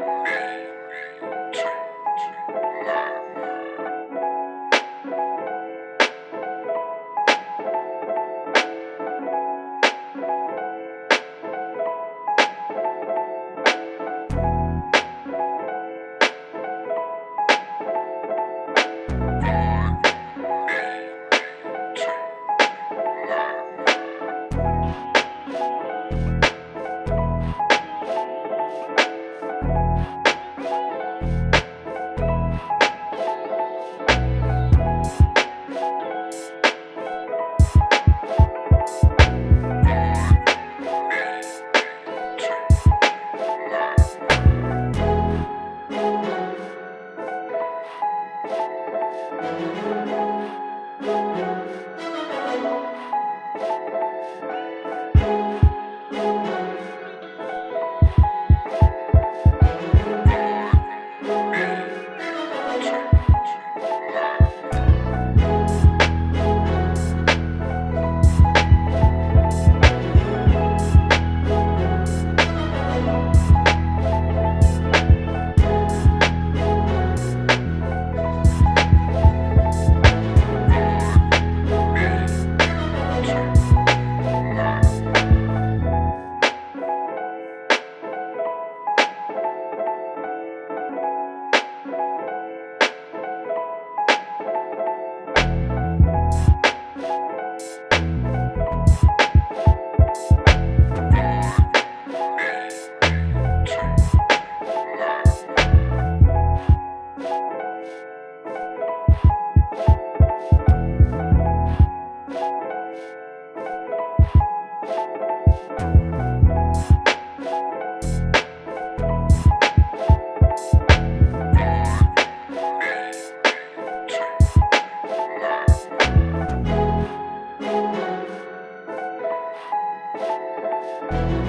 Yeah. Música